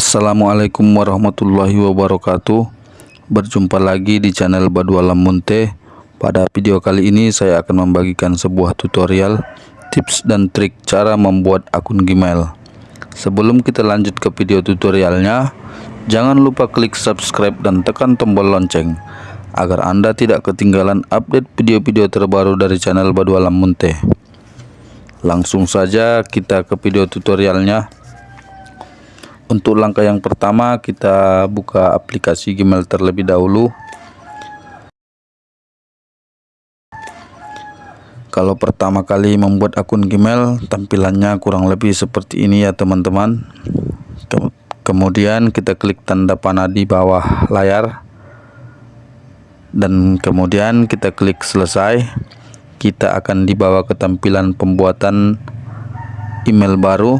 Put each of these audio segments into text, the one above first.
Assalamualaikum warahmatullahi wabarakatuh. Berjumpa lagi di channel Badu Alam Munte. Pada video kali ini saya akan membagikan sebuah tutorial Tips dan trik cara membuat akun Gmail. Sebelum kita lanjut ke video tutorialnya Jangan lupa klik subscribe dan tekan tombol lonceng Agar anda tidak ketinggalan update video-video terbaru dari channel Badu Alam Munte. Langsung saja kita ke video tutorialnya untuk langkah yang pertama kita buka aplikasi Gmail terlebih dahulu. Kalau pertama kali membuat akun Gmail tampilannya kurang lebih seperti ini ya teman-teman. Kemudian kita klik tanda panah di bawah layar. Dan kemudian kita klik selesai. Kita akan dibawa ke tampilan pembuatan email baru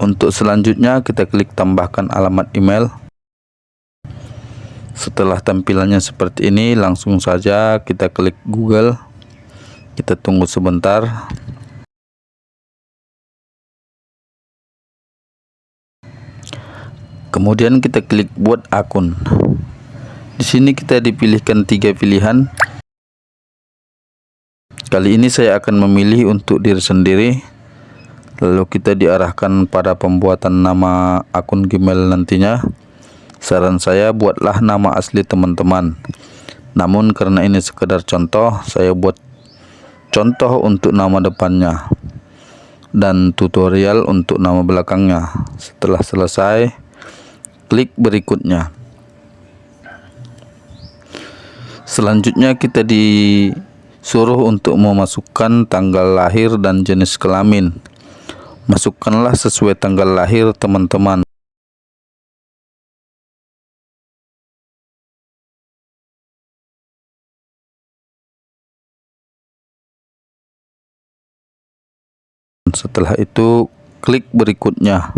untuk selanjutnya kita klik tambahkan alamat email. Setelah tampilannya seperti ini langsung saja kita klik Google. Kita tunggu sebentar. Kemudian kita klik buat akun. Di sini kita dipilihkan tiga pilihan. Kali ini saya akan memilih untuk diri sendiri lalu kita diarahkan pada pembuatan nama akun Gmail nantinya. Saran saya buatlah nama asli teman-teman. Namun karena ini sekedar contoh saya buat contoh untuk nama depannya dan tutorial untuk nama belakangnya. Setelah selesai klik berikutnya. Selanjutnya kita disuruh untuk memasukkan tanggal lahir dan jenis kelamin masukkanlah sesuai tanggal lahir teman-teman. Setelah itu klik berikutnya.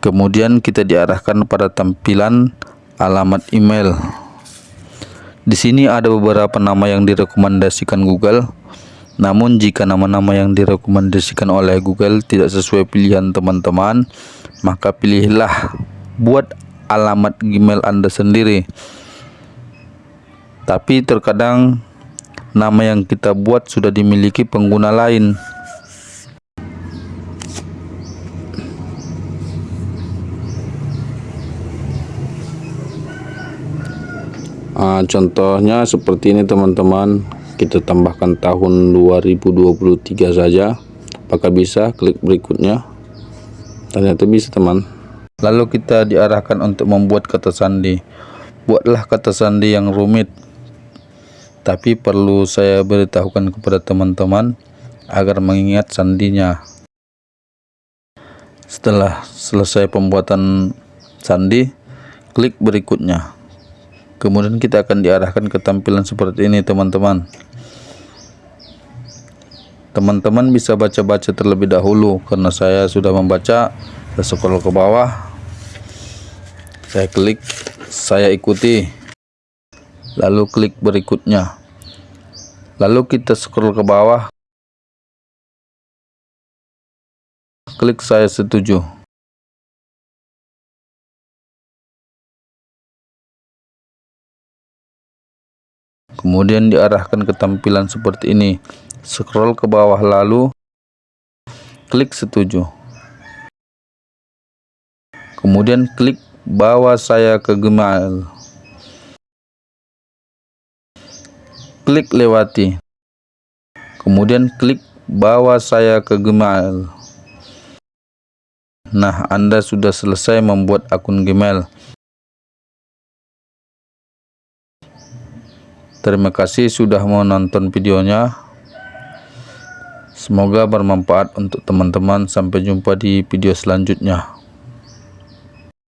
Kemudian kita diarahkan pada tampilan alamat email. Di sini ada beberapa nama yang direkomendasikan Google namun jika nama-nama yang direkomendasikan oleh Google tidak sesuai pilihan teman-teman, maka pilihlah buat alamat Gmail Anda sendiri. Tapi terkadang nama yang kita buat sudah dimiliki pengguna lain. Uh, contohnya seperti ini teman-teman kita tambahkan tahun 2023 saja. Apakah bisa? Klik berikutnya. Ternyata bisa teman. Lalu kita diarahkan untuk membuat kata sandi. Buatlah kata sandi yang rumit. Tapi perlu saya beritahukan kepada teman-teman agar mengingat sandinya. Setelah selesai pembuatan sandi klik berikutnya. Kemudian kita akan diarahkan ke tampilan seperti ini teman-teman teman-teman bisa baca-baca terlebih dahulu karena saya sudah membaca. Saya scroll ke bawah. Saya klik saya ikuti. Lalu klik berikutnya. Lalu kita scroll ke bawah. Klik saya setuju. Kemudian diarahkan ke tampilan seperti ini scroll ke bawah lalu klik setuju. Kemudian klik bawa saya ke Gmail. Klik lewati. Kemudian klik bawa saya ke Gmail. Nah anda sudah selesai membuat akun Gmail. Terima kasih sudah menonton videonya Semoga bermanfaat untuk teman-teman. Sampai jumpa di video selanjutnya.